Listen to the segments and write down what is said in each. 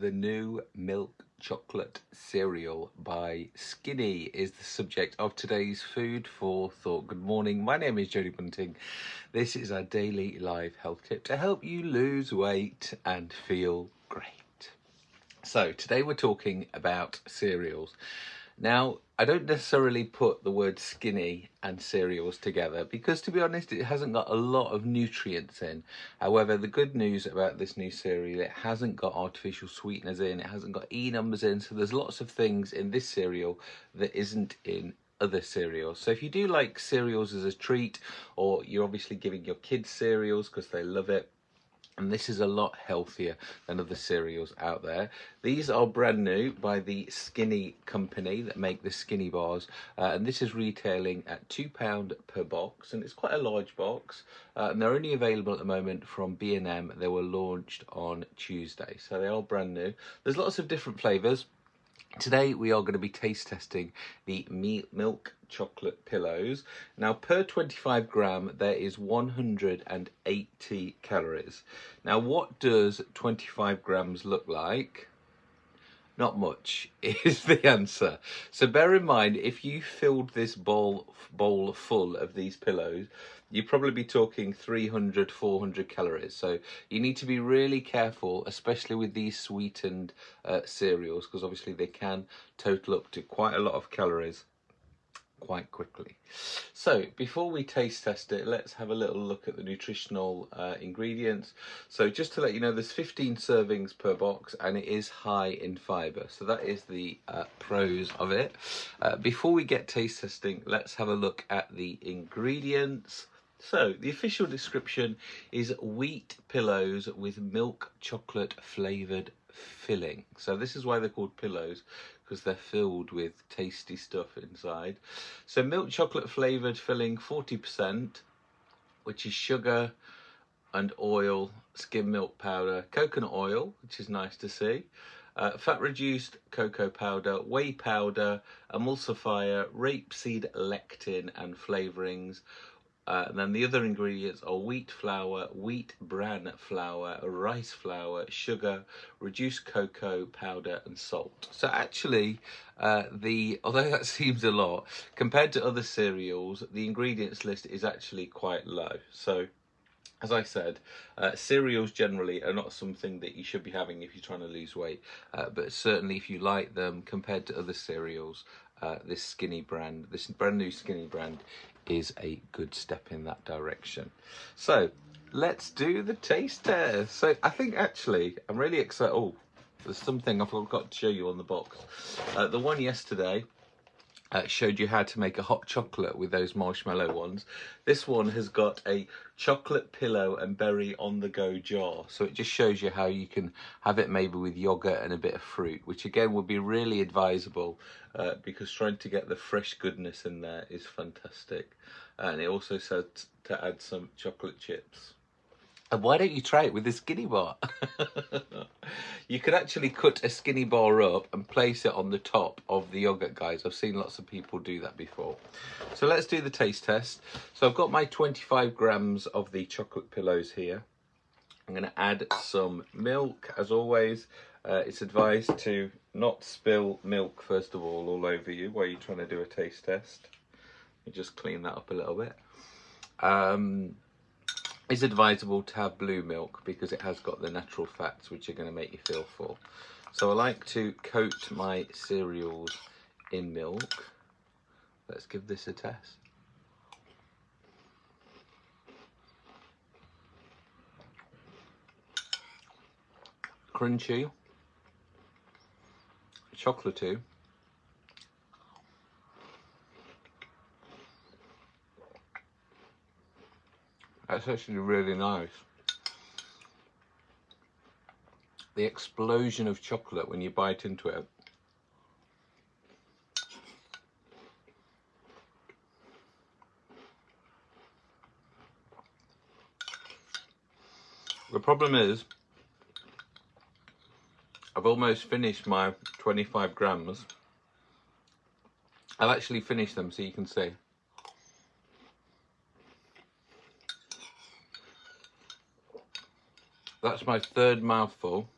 the new milk chocolate cereal by Skinny is the subject of today's food for thought. Good morning, my name is Jodie Bunting. This is our daily live health tip to help you lose weight and feel great. So today we're talking about cereals. Now, I don't necessarily put the word skinny and cereals together because to be honest, it hasn't got a lot of nutrients in. However, the good news about this new cereal, it hasn't got artificial sweeteners in, it hasn't got E numbers in, so there's lots of things in this cereal that isn't in other cereals. So if you do like cereals as a treat, or you're obviously giving your kids cereals because they love it, and this is a lot healthier than other cereals out there. These are brand new by the Skinny company that make the Skinny bars uh, and this is retailing at £2 per box and it's quite a large box uh, and they're only available at the moment from B&M. They were launched on Tuesday so they are brand new. There's lots of different flavours Today we are going to be taste testing the meat milk chocolate pillows. Now per 25 gram there is 180 calories. Now what does 25 grams look like? Not much is the answer. So bear in mind, if you filled this bowl, bowl full of these pillows, you'd probably be talking 300, 400 calories. So you need to be really careful, especially with these sweetened uh, cereals, because obviously they can total up to quite a lot of calories quite quickly. So before we taste test it, let's have a little look at the nutritional uh, ingredients. So just to let you know, there's 15 servings per box and it is high in fibre. So that is the uh, pros of it. Uh, before we get taste testing, let's have a look at the ingredients. So the official description is wheat pillows with milk chocolate flavoured filling. So this is why they're called pillows because they're filled with tasty stuff inside. So milk chocolate flavoured filling 40%, which is sugar and oil, skim milk powder, coconut oil, which is nice to see, uh, fat reduced cocoa powder, whey powder, emulsifier, rapeseed lecithin and flavourings, uh, and then the other ingredients are wheat flour, wheat bran flour, rice flour, sugar, reduced cocoa powder and salt. So actually, uh, the although that seems a lot, compared to other cereals, the ingredients list is actually quite low. So as I said, uh, cereals generally are not something that you should be having if you're trying to lose weight, uh, but certainly if you like them compared to other cereals, uh, this skinny brand, this brand new skinny brand is a good step in that direction. So let's do the taste test. So I think actually I'm really excited. Oh, there's something I forgot to show you on the box. Uh, the one yesterday uh, showed you how to make a hot chocolate with those marshmallow ones. This one has got a chocolate pillow and berry on the go jar. So it just shows you how you can have it maybe with yogurt and a bit of fruit, which again would be really advisable uh, because trying to get the fresh goodness in there is fantastic. And it also said to add some chocolate chips. And why don't you try it with a skinny bar? you could actually cut a skinny bar up and place it on the top of the yogurt, guys. I've seen lots of people do that before. So let's do the taste test. So I've got my 25 grams of the chocolate pillows here. I'm going to add some milk, as always. Uh, it's advised to not spill milk, first of all, all over you while you're trying to do a taste test. You just clean that up a little bit. Um, it's advisable to have blue milk because it has got the natural fats which are going to make you feel full. So I like to coat my cereals in milk. Let's give this a test. Crunchy, chocolatey, That's actually really nice. The explosion of chocolate when you bite into it. The problem is, I've almost finished my 25 grams. I've actually finished them so you can see. That's my third mouthful.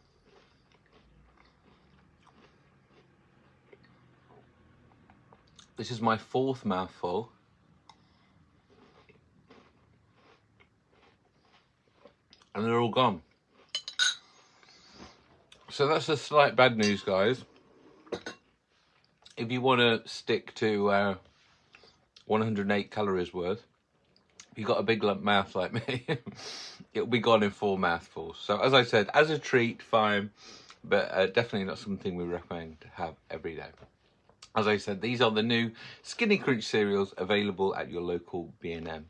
This is my fourth mouthful. And they're all gone. So that's the slight bad news, guys. If you want to stick to uh, 108 calories worth, if you've got a big lump mouth like me, it'll be gone in four mouthfuls. So as I said, as a treat, fine, but uh, definitely not something we recommend to have every day. As I said, these are the new Skinny Crunch cereals available at your local B&M